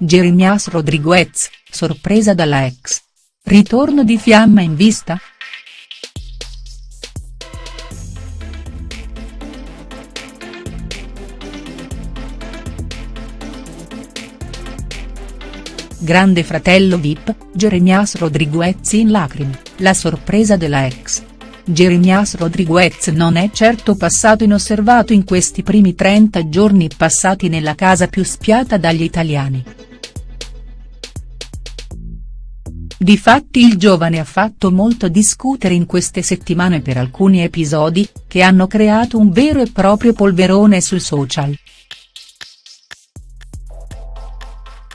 Jeremias Rodriguez, sorpresa dalla ex. Ritorno di fiamma in vista?. Grande fratello Vip, Jeremias Rodriguez in lacrime, la sorpresa della ex. Jeremias Rodriguez non è certo passato inosservato in questi primi 30 giorni passati nella casa più spiata dagli italiani. Difatti il giovane ha fatto molto discutere in queste settimane per alcuni episodi, che hanno creato un vero e proprio polverone sui social.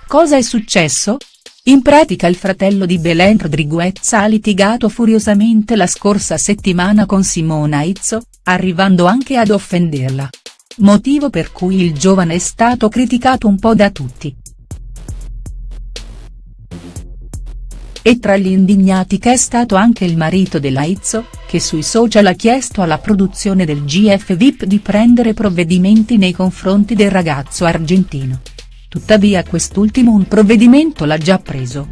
Cosa è successo? In pratica il fratello di Belen Rodriguez ha litigato furiosamente la scorsa settimana con Simona Izzo, arrivando anche ad offenderla. Motivo per cui il giovane è stato criticato un po' da tutti. E tra gli indignati che è stato anche il marito della Izzo, che sui social ha chiesto alla produzione del GF VIP di prendere provvedimenti nei confronti del ragazzo argentino tuttavia quest'ultimo un provvedimento l'ha già preso.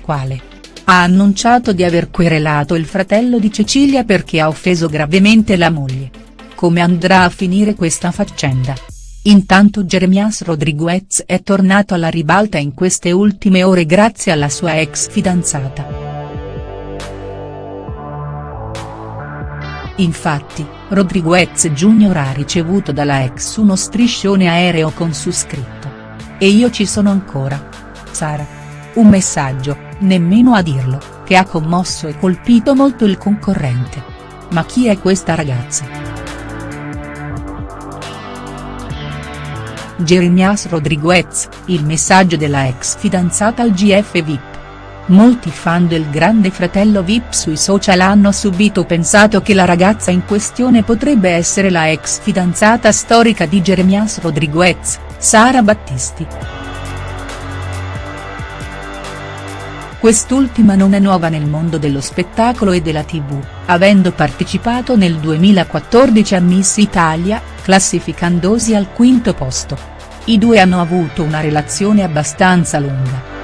Quale? Ha annunciato di aver querelato il fratello di Cecilia perché ha offeso gravemente la moglie. Come andrà a finire questa faccenda? Intanto Jeremias Rodriguez è tornato alla ribalta in queste ultime ore grazie alla sua ex fidanzata. Infatti, Rodriguez Jr. ha ricevuto dalla ex uno striscione aereo con su scritto. E io ci sono ancora. Sara. Un messaggio, nemmeno a dirlo, che ha commosso e colpito molto il concorrente. Ma chi è questa ragazza?. Jeremias Rodriguez, il messaggio della ex fidanzata al GF VIP. Molti fan del grande fratello Vip sui social hanno subito pensato che la ragazza in questione potrebbe essere la ex fidanzata storica di Jeremias Rodriguez, Sara Battisti. Quest'ultima non è nuova nel mondo dello spettacolo e della tv, avendo partecipato nel 2014 a Miss Italia, classificandosi al quinto posto. I due hanno avuto una relazione abbastanza lunga.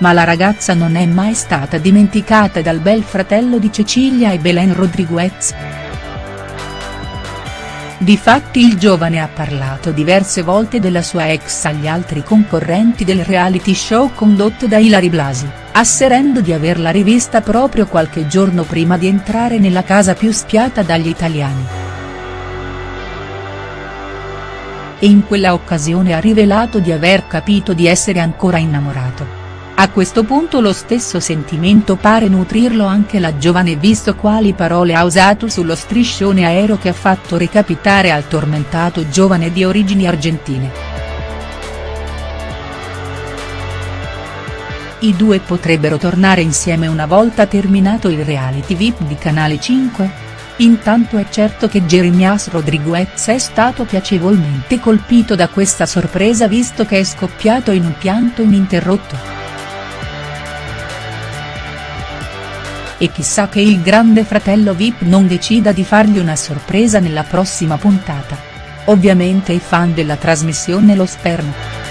ma la ragazza non è mai stata dimenticata dal bel fratello di Cecilia e Belen Rodriguez. Difatti il giovane ha parlato diverse volte della sua ex agli altri concorrenti del reality show condotto da Ilari Blasi, asserendo di averla rivista proprio qualche giorno prima di entrare nella casa più spiata dagli italiani. E in quella occasione ha rivelato di aver capito di essere ancora innamorato. A questo punto lo stesso sentimento pare nutrirlo anche la giovane visto quali parole ha usato sullo striscione aereo che ha fatto recapitare al tormentato giovane di origini argentine. I due potrebbero tornare insieme una volta terminato il reality VIP di Canale 5? Intanto è certo che Jeremias Rodriguez è stato piacevolmente colpito da questa sorpresa visto che è scoppiato in un pianto ininterrotto. e chissà che il grande fratello Vip non decida di fargli una sorpresa nella prossima puntata. Ovviamente i fan della trasmissione lo sperano.